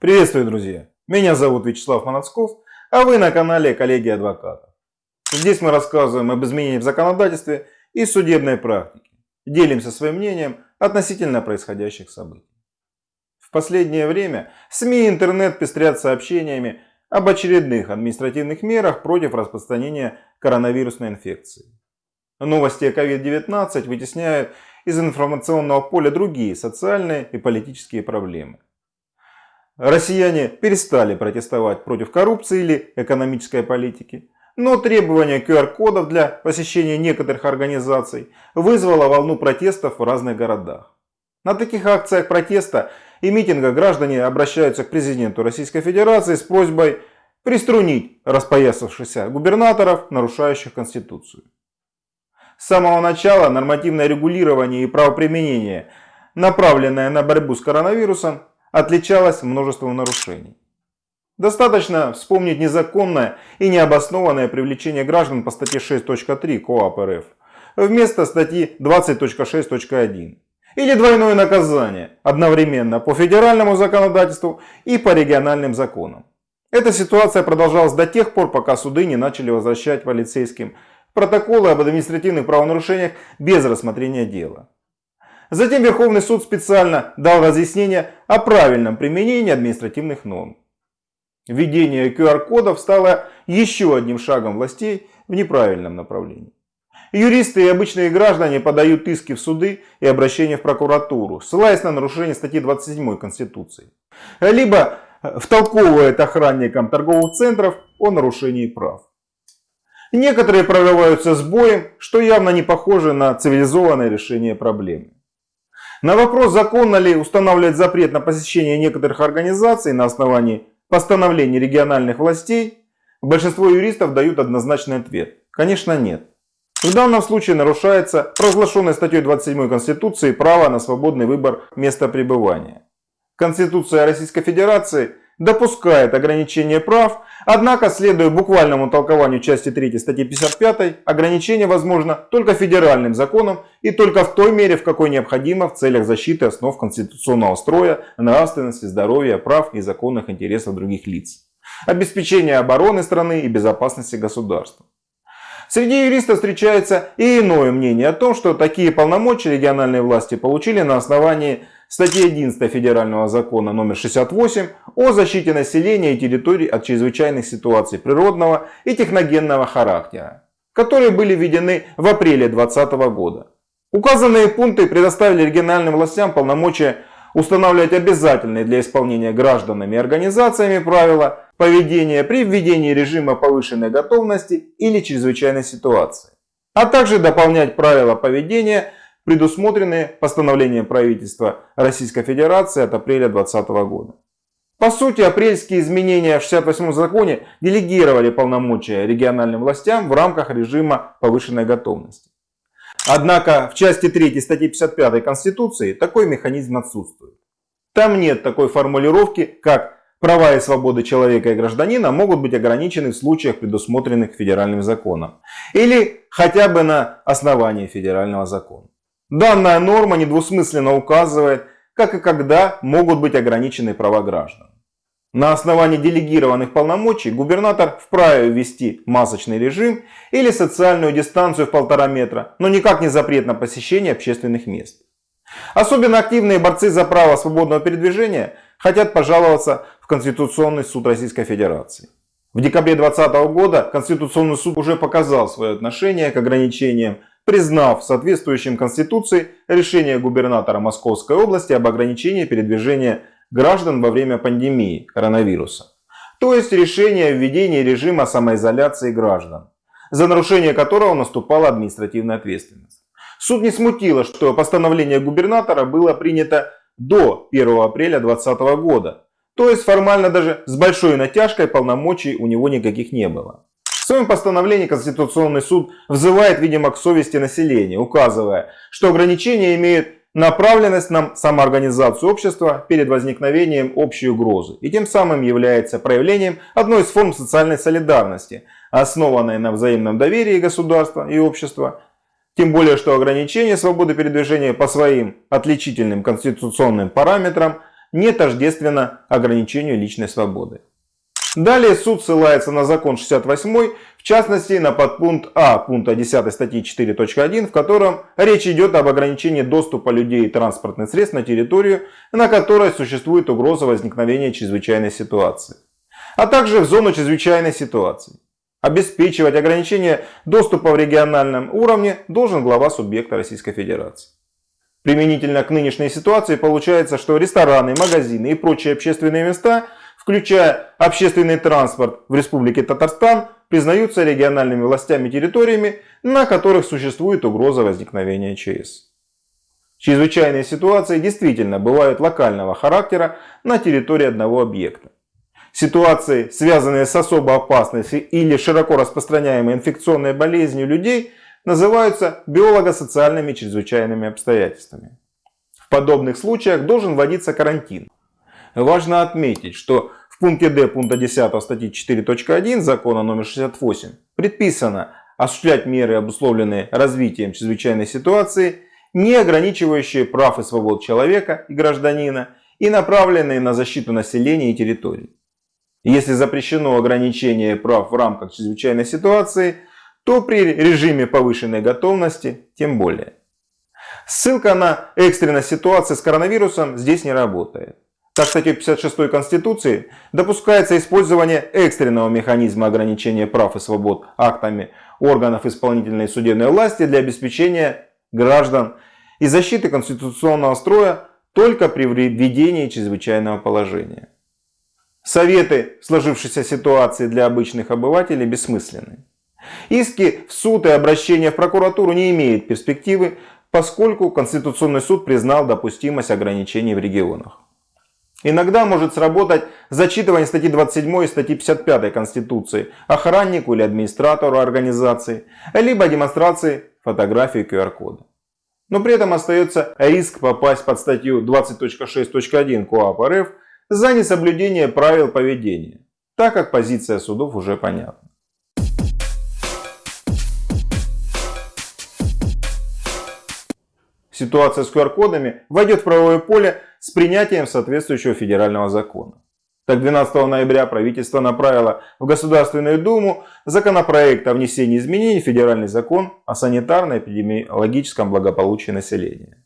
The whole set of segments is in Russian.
Приветствую, друзья! Меня зовут Вячеслав Манацков, а вы на канале Коллеги Адвокатов. Здесь мы рассказываем об изменениях в законодательстве и судебной практике. Делимся своим мнением относительно происходящих событий. В последнее время СМИ и интернет пестрят сообщениями об очередных административных мерах против распространения коронавирусной инфекции. Новости о COVID-19 вытесняют из информационного поля другие социальные и политические проблемы. Россияне перестали протестовать против коррупции или экономической политики, но требование QR-кодов для посещения некоторых организаций вызвало волну протестов в разных городах. На таких акциях протеста и митингах граждане обращаются к президенту Российской Федерации с просьбой приструнить распоясавшихся губернаторов, нарушающих Конституцию. С самого начала нормативное регулирование и правоприменение, направленное на борьбу с коронавирусом, отличалась множеством нарушений. Достаточно вспомнить незаконное и необоснованное привлечение граждан по статье 6.3 КоАП РФ вместо статьи 20.6.1 или двойное наказание одновременно по федеральному законодательству и по региональным законам. Эта ситуация продолжалась до тех пор, пока суды не начали возвращать полицейским протоколы об административных правонарушениях без рассмотрения дела. Затем Верховный суд специально дал разъяснение о правильном применении административных норм. Введение QR-кодов стало еще одним шагом властей в неправильном направлении. Юристы и обычные граждане подают иски в суды и обращения в прокуратуру, ссылаясь на нарушение статьи 27 Конституции. Либо втолковывает охранникам торговых центров о нарушении прав. Некоторые прорываются с боем, что явно не похоже на цивилизованное решение проблемы. На вопрос, законно ли устанавливать запрет на посещение некоторых организаций на основании постановлений региональных властей, большинство юристов дают однозначный ответ. Конечно нет. В данном случае нарушается провозглашенное статьей 27 Конституции право на свободный выбор места пребывания. Конституция Российской Федерации допускает ограничение прав, однако, следуя буквальному толкованию части 3 статьи 55, ограничение возможно только федеральным законом и только в той мере, в какой необходимо в целях защиты основ конституционного строя, нравственности, здоровья, прав и законных интересов других лиц, обеспечения обороны страны и безопасности государства. Среди юристов встречается и иное мнение о том, что такие полномочия региональные власти получили на основании статьи 11 Федерального закона номер 68 о защите населения и территорий от чрезвычайных ситуаций природного и техногенного характера, которые были введены в апреле 2020 года. Указанные пункты предоставили региональным властям полномочия устанавливать обязательные для исполнения гражданами и организациями правила поведения при введении режима повышенной готовности или чрезвычайной ситуации, а также дополнять правила поведения предусмотренные постановлением правительства Российской Федерации от апреля 2020 года. По сути, апрельские изменения в 68 законе делегировали полномочия региональным властям в рамках режима повышенной готовности. Однако в части 3 статьи 55 Конституции такой механизм отсутствует. Там нет такой формулировки, как права и свободы человека и гражданина могут быть ограничены в случаях, предусмотренных федеральным законом. Или хотя бы на основании федерального закона. Данная норма недвусмысленно указывает, как и когда могут быть ограничены права граждан. На основании делегированных полномочий губернатор вправе ввести масочный режим или социальную дистанцию в полтора метра, но никак не запрет на посещение общественных мест. Особенно активные борцы за право свободного передвижения хотят пожаловаться в Конституционный суд Российской Федерации. В декабре 2020 года Конституционный суд уже показал свое отношение к ограничениям признав соответствующим Конституции решение губернатора Московской области об ограничении передвижения граждан во время пандемии коронавируса. То есть решение о введении режима самоизоляции граждан, за нарушение которого наступала административная ответственность. Суд не смутило, что постановление губернатора было принято до 1 апреля 2020 года. То есть формально даже с большой натяжкой полномочий у него никаких не было своем постановлении Конституционный суд взывает, видимо, к совести населения, указывая, что ограничения имеют направленность на самоорганизацию общества перед возникновением общей угрозы и тем самым является проявлением одной из форм социальной солидарности, основанной на взаимном доверии государства и общества, тем более, что ограничение свободы передвижения по своим отличительным конституционным параметрам не тождественно ограничению личной свободы. Далее суд ссылается на закон 68, в частности на подпункт А пункта 10 статьи 4.1, в котором речь идет об ограничении доступа людей и транспортных средств на территорию, на которой существует угроза возникновения чрезвычайной ситуации, а также в зону чрезвычайной ситуации. Обеспечивать ограничение доступа в региональном уровне должен глава субъекта Российской Федерации. Применительно к нынешней ситуации получается, что рестораны, магазины и прочие общественные места – включая общественный транспорт в Республике Татарстан, признаются региональными властями территориями, на которых существует угроза возникновения ЧС. Чрезвычайные ситуации действительно бывают локального характера на территории одного объекта. Ситуации, связанные с особо опасной или широко распространяемой инфекционной болезнью людей, называются биолого-социальными чрезвычайными обстоятельствами. В подобных случаях должен вводиться карантин. Важно отметить, что в пункте D пункта 10 статьи 4.1 закона номер 68 предписано осуществлять меры, обусловленные развитием чрезвычайной ситуации, не ограничивающие прав и свобод человека и гражданина и направленные на защиту населения и территорий. Если запрещено ограничение прав в рамках чрезвычайной ситуации, то при режиме повышенной готовности тем более. Ссылка на экстренность ситуации с коронавирусом здесь не работает. Так, статьей 56 Конституции допускается использование экстренного механизма ограничения прав и свобод актами органов исполнительной и судебной власти для обеспечения граждан и защиты конституционного строя только при введении чрезвычайного положения. Советы в сложившейся ситуации для обычных обывателей бессмысленны. Иски в суд и обращения в прокуратуру не имеют перспективы, поскольку Конституционный суд признал допустимость ограничений в регионах. Иногда может сработать зачитывание статьи 27 и статьи 55 Конституции охраннику или администратору организации, либо демонстрации фотографии QR-кода. Но при этом остается риск попасть под статью 20.6.1 КоАП РФ за несоблюдение правил поведения, так как позиция судов уже понятна. Ситуация с QR-кодами войдет в правовое поле с принятием соответствующего федерального закона. Так 12 ноября правительство направило в Государственную Думу законопроект о внесении изменений в федеральный закон о санитарно-эпидемиологическом благополучии населения,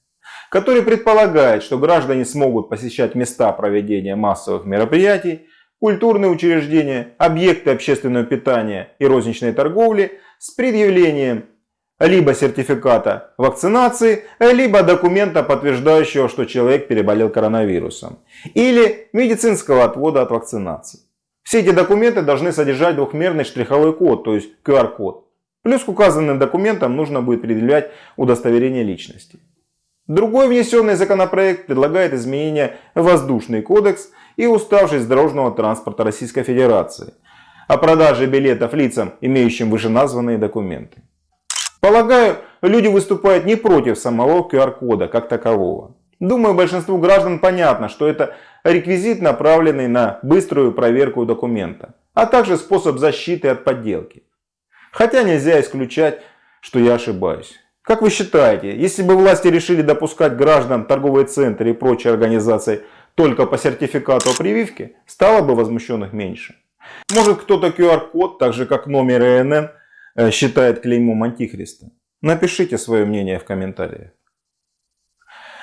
который предполагает, что граждане смогут посещать места проведения массовых мероприятий, культурные учреждения, объекты общественного питания и розничной торговли с предъявлением либо сертификата вакцинации, либо документа, подтверждающего, что человек переболел коронавирусом, или медицинского отвода от вакцинации. Все эти документы должны содержать двухмерный штриховой код, то есть QR-код. Плюс к указанным документам нужно будет предъявлять удостоверение личности. Другой внесенный законопроект предлагает изменения в воздушный кодекс и уставшесть дорожного транспорта Российской Федерации о продаже билетов лицам, имеющим вышеназванные документы. Полагаю, люди выступают не против самого QR-кода как такового. Думаю, большинству граждан понятно, что это реквизит, направленный на быструю проверку документа, а также способ защиты от подделки. Хотя нельзя исключать, что я ошибаюсь. Как вы считаете, если бы власти решили допускать граждан торговые центры и прочие организации только по сертификату о прививке, стало бы возмущенных меньше? Может кто-то QR-код, так же как номер ИНН, считает клеймом антихриста? Напишите свое мнение в комментариях.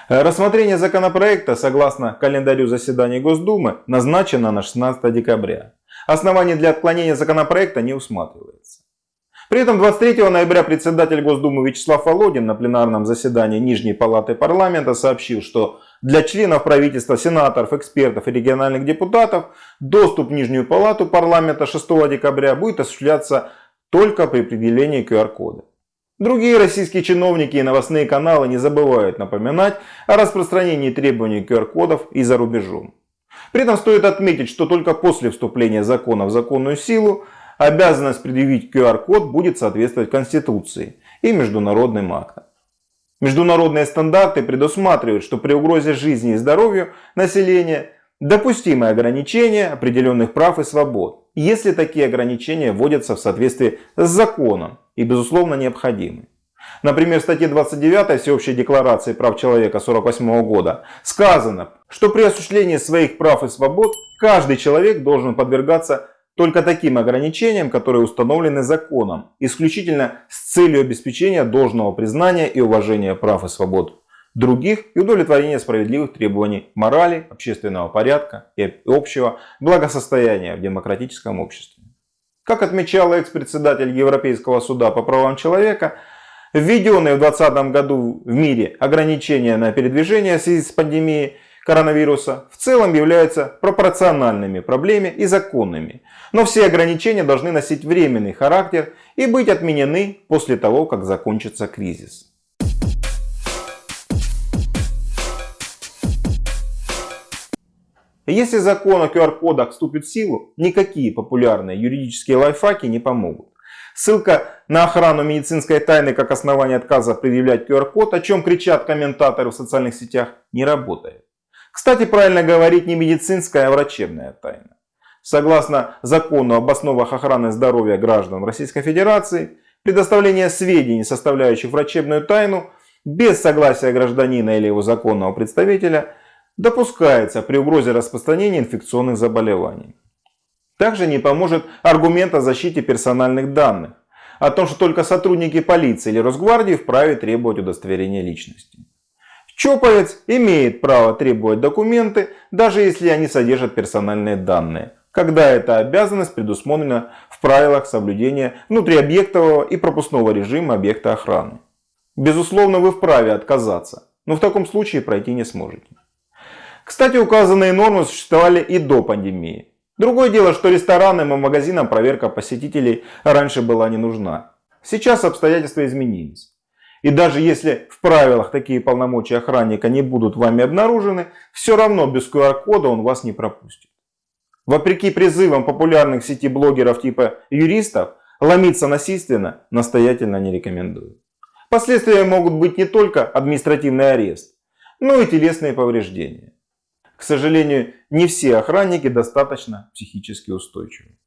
Э, рассмотрение законопроекта согласно календарю заседаний Госдумы назначено на 16 декабря. Оснований для отклонения законопроекта не усматривается. При этом 23 ноября председатель Госдумы Вячеслав Володин на пленарном заседании Нижней Палаты Парламента сообщил, что для членов правительства, сенаторов, экспертов и региональных депутатов доступ в Нижнюю Палату Парламента 6 декабря будет осуществляться только при определении QR-кода. Другие российские чиновники и новостные каналы не забывают напоминать о распространении требований QR-кодов и за рубежом. При этом стоит отметить, что только после вступления закона в законную силу обязанность предъявить QR-код будет соответствовать Конституции и международным актам. Международные стандарты предусматривают, что при угрозе жизни и здоровью населения допустимы ограничения определенных прав и свобод, если такие ограничения вводятся в соответствии с законом и безусловно необходимы. Например, в статье 29 Всеобщей декларации прав человека 1948 года сказано, что при осуществлении своих прав и свобод каждый человек должен подвергаться только таким ограничениям, которые установлены законом, исключительно с целью обеспечения должного признания и уважения прав и свобод других и удовлетворения справедливых требований морали, общественного порядка и общего благосостояния в демократическом обществе. Как отмечал экс-председатель Европейского суда по правам человека, введенные в 2020 году в мире ограничения на передвижение в связи с пандемией коронавируса в целом являются пропорциональными проблеме и законными. Но все ограничения должны носить временный характер и быть отменены после того, как закончится кризис. Если закон о QR-кодах вступит в силу, никакие популярные юридические лайфхаки не помогут. Ссылка на охрану медицинской тайны как основание отказа предъявлять QR-код, о чем кричат комментаторы в социальных сетях, не работает. Кстати, правильно говорить не медицинская, а врачебная тайна. Согласно закону об основах охраны здоровья граждан Российской Федерации, предоставление сведений, составляющих врачебную тайну, без согласия гражданина или его законного представителя, допускается при угрозе распространения инфекционных заболеваний. Также не поможет аргумент о защите персональных данных, о том, что только сотрудники полиции или Росгвардии вправе требовать удостоверения личности. Чоповец имеет право требовать документы, даже если они содержат персональные данные, когда эта обязанность предусмотрена в правилах соблюдения внутриобъектового и пропускного режима объекта охраны. Безусловно, вы вправе отказаться, но в таком случае пройти не сможете. Кстати, указанные нормы существовали и до пандемии. Другое дело, что ресторанам и магазинам проверка посетителей раньше была не нужна. Сейчас обстоятельства изменились. И даже если в правилах такие полномочия охранника не будут вами обнаружены, все равно без QR-кода он вас не пропустит. Вопреки призывам популярных сети блогеров типа юристов, ломиться насильственно настоятельно не рекомендую. Последствия могут быть не только административный арест, но и телесные повреждения. К сожалению, не все охранники достаточно психически устойчивы.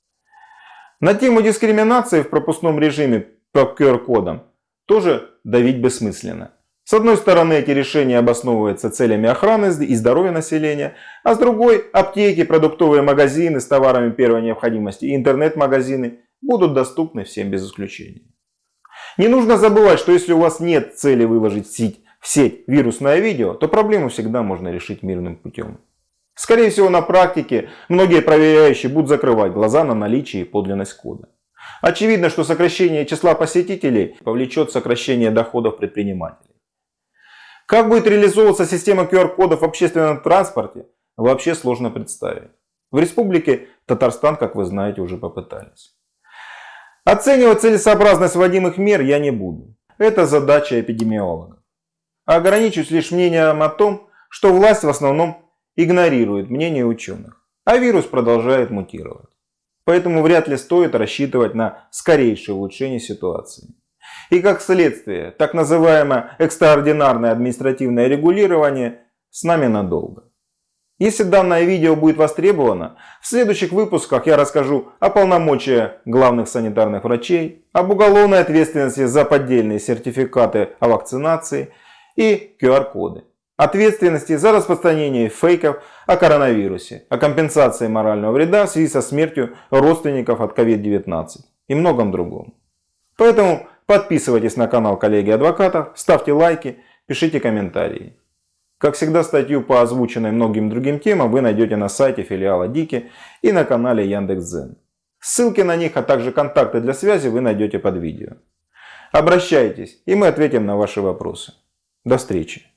На тему дискриминации в пропускном режиме по QR-кодам тоже давить бессмысленно. С одной стороны, эти решения обосновываются целями охраны и здоровья населения, а с другой, аптеки, продуктовые магазины с товарами первой необходимости и интернет-магазины будут доступны всем без исключения. Не нужно забывать, что если у вас нет цели выложить в сеть, в сеть вирусное видео, то проблему всегда можно решить мирным путем. Скорее всего, на практике многие проверяющие будут закрывать глаза на наличие и подлинность кода. Очевидно, что сокращение числа посетителей повлечет сокращение доходов предпринимателей. Как будет реализовываться система QR-кодов в общественном транспорте, вообще сложно представить. В республике Татарстан, как вы знаете, уже попытались. Оценивать целесообразность вводимых мер я не буду. Это задача эпидемиологов. Ограничусь лишь мнением о том, что власть в основном игнорирует мнение ученых, а вирус продолжает мутировать. Поэтому вряд ли стоит рассчитывать на скорейшее улучшение ситуации. И как следствие, так называемое экстраординарное административное регулирование с нами надолго. Если данное видео будет востребовано, в следующих выпусках я расскажу о полномочиях главных санитарных врачей, об уголовной ответственности за поддельные сертификаты о вакцинации и QR-коды ответственности за распространение фейков о коронавирусе, о компенсации морального вреда в связи со смертью родственников от COVID-19 и многом другом. Поэтому подписывайтесь на канал коллеги адвокатов, ставьте лайки, пишите комментарии. Как всегда, статью по озвученной многим другим темам вы найдете на сайте филиала Дики и на канале Яндекс.Зен. Ссылки на них, а также контакты для связи вы найдете под видео. Обращайтесь, и мы ответим на ваши вопросы. До встречи!